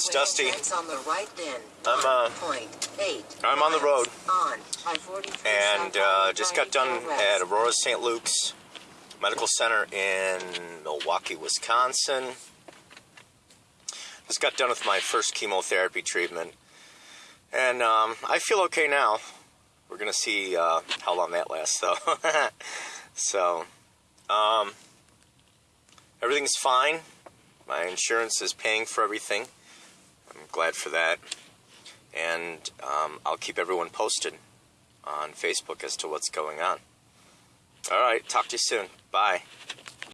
It's Dusty. On the right then. I'm, uh. I'm on the road. And uh, just got done at Aurora St. Luke's Medical Center in Milwaukee, Wisconsin. Just got done with my first chemotherapy treatment, and um, I feel okay now. We're gonna see uh, how long that lasts, though. so, um, everything's fine. My insurance is paying for everything. Glad for that, and um, I'll keep everyone posted on Facebook as to what's going on. All right, talk to you soon. Bye.